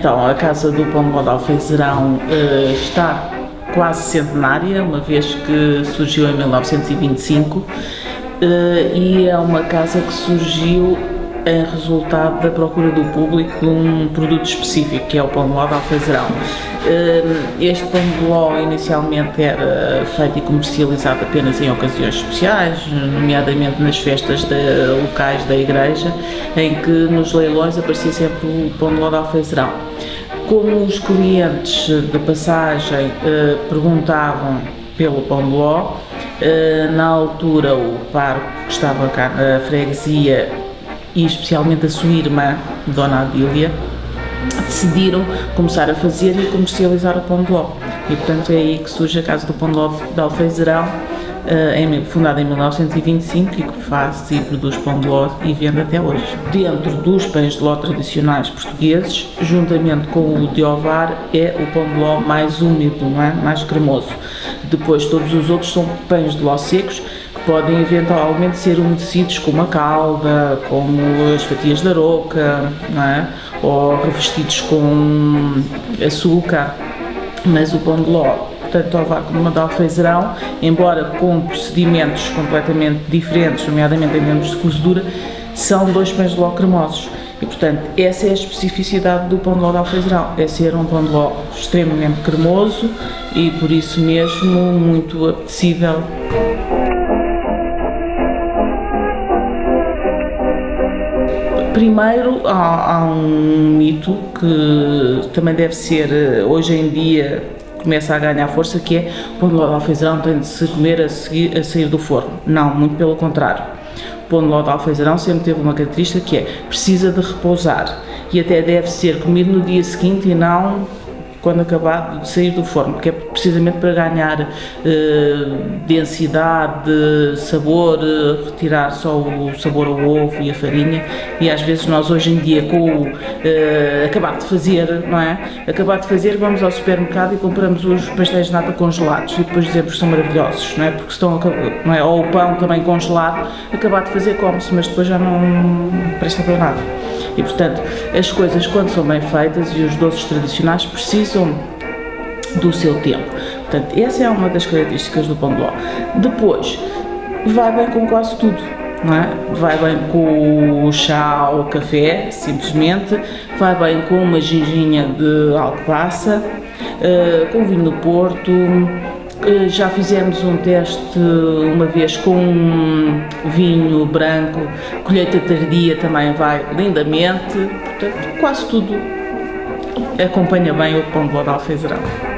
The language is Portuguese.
Então, a Casa do Pão de Alfeizerão uh, está quase centenária, uma vez que surgiu em 1925 uh, e é uma casa que surgiu em resultado da procura do público de um produto específico, que é o pão de ló de alfeizerão. Eh, este pão de ló inicialmente era feito e comercializado apenas em ocasiões especiais, nomeadamente nas festas de, locais da igreja, em que nos leilões aparecia sempre o pão de ló de alfeizerão. Como os clientes de passagem eh, perguntavam pelo pão de ló, eh, na altura o paro que estava cá na freguesia e especialmente a sua irmã, Dona Adília, decidiram começar a fazer e comercializar o pão de ló. E portanto é aí que surge a Casa do Pão de Ló de Alfeizerão, uh, fundada em 1925 e que faz e produz pão de ló e vende até hoje. Dentro dos pães de ló tradicionais portugueses, juntamente com o de ovar, é o pão de ló mais úmido, é? mais cremoso. Depois todos os outros são pães de ló secos, podem eventualmente ser umedecidos com uma calda, como as fatias de aroca, não é? ou revestidos com açúcar, mas o pão de ló, tanto ao vácuo como de alfeizerão, embora com procedimentos completamente diferentes, nomeadamente em termos de cozedura, são dois pães de ló cremosos. E, portanto, essa é a especificidade do pão de ló de alfeizerão, é ser um pão de ló extremamente cremoso e, por isso mesmo, muito apetecível. Primeiro, há, há, um mito que também deve ser, eh, hoje em dia, começa a ganhar força, que é pão de ló de alfeizerão tem de se comer a, seguir, a sair do forno. Não, muito pelo contrário. Pão de ló de alfeizerão sempre teve uma característica que é, precisa de repousar e até deve ser comido no dia seguinte e não quando acabar de sair do forno, que é precisamente para ganhar eh, densidade, sabor, eh, retirar só o sabor ao ovo e a farinha e às vezes nós hoje em dia com o eh, acabar de fazer, não é? Acabar de fazer, vamos ao supermercado e compramos os pastéis de nata congelados e depois dizemos que são maravilhosos, não é? Porque estão, não é? Ou o pão também congelado, acabar de fazer come-se, mas depois já não presta para nada. E portanto, as coisas quando são bem feitas e os doces tradicionais precisam do seu tempo. Portanto, essa é uma das características do pão de ló. Depois, vai bem com quase tudo. Não é? Vai bem com o chá ou café, simplesmente, vai bem com uma ginginha de alcobaça, uh, com vinho do Porto, já fizemos um teste uma vez com vinho branco, colheita tardia também vai lindamente, portanto quase tudo acompanha bem o pão de ló de alfeizerão.